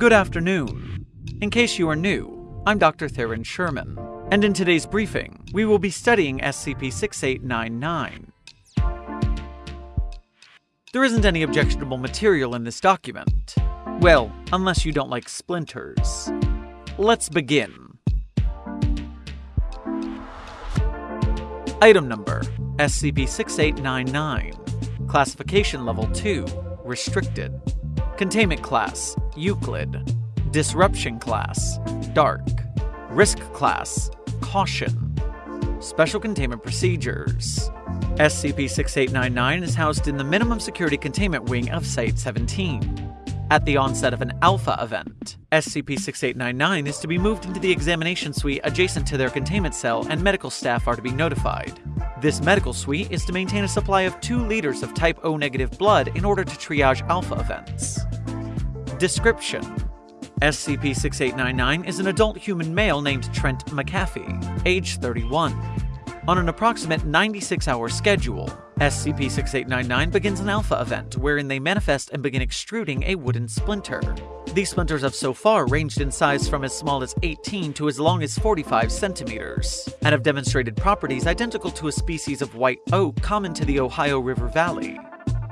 Good afternoon. In case you are new, I'm Dr. Theron Sherman, and in today's briefing, we will be studying SCP 6899. There isn't any objectionable material in this document. Well, unless you don't like splinters. Let's begin. Item number SCP 6899. Classification Level 2 Restricted. Containment Class Euclid. Disruption Class Dark. Risk Class Caution. Special Containment Procedures. SCP 6899 is housed in the Minimum Security Containment Wing of Site 17. At the onset of an Alpha event, SCP 6899 is to be moved into the examination suite adjacent to their containment cell, and medical staff are to be notified. This medical suite is to maintain a supply of 2 liters of type O negative blood in order to triage Alpha events. Description SCP 6899 is an adult human male named Trent McAfee, age 31. On an approximate 96 hour schedule, SCP 6899 begins an Alpha event wherein they manifest and begin extruding a wooden splinter. These splinters have so far ranged in size from as small as 18 to as long as 45 centimeters, and have demonstrated properties identical to a species of white oak common to the Ohio River Valley.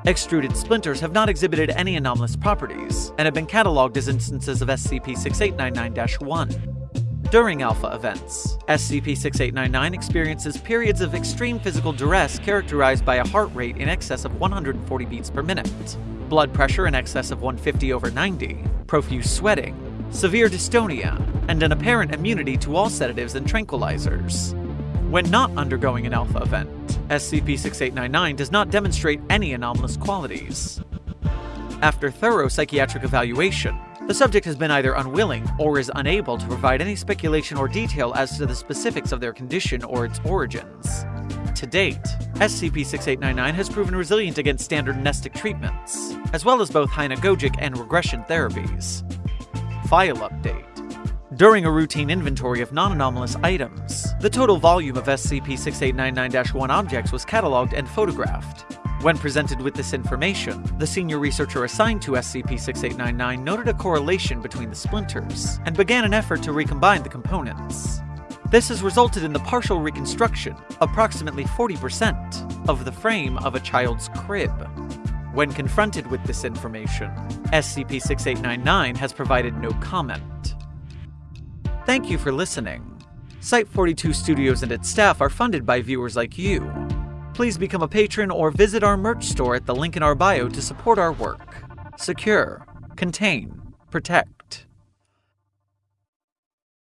Extruded splinters have not exhibited any anomalous properties, and have been catalogued as instances of SCP 6899 1. During Alpha events, SCP 6899 experiences periods of extreme physical duress characterized by a heart rate in excess of 140 beats per minute, blood pressure in excess of 150 over 90, profuse sweating, severe dystonia, and an apparent immunity to all sedatives and tranquilizers. When not undergoing an Alpha event, SCP 6899 does not demonstrate any anomalous qualities. After thorough psychiatric evaluation, the subject has been either unwilling or is unable to provide any speculation or detail as to the specifics of their condition or its origins. To date, SCP 6899 has proven resilient against standard amnestic treatments, as well as both hypnagogic and regression therapies. File update. During a routine inventory of non anomalous items, the total volume of SCP 6899 1 objects was catalogued and photographed. When presented with this information, the senior researcher assigned to SCP 6899 noted a correlation between the splinters and began an effort to recombine the components. This has resulted in the partial reconstruction, approximately 40%, of the frame of a child's crib. When confronted with this information, SCP 6899 has provided no comment. Thank you for listening. Site 42 Studios and its staff are funded by viewers like you please become a patron or visit our merch store at the link in our bio to support our work. Secure, contain, protect.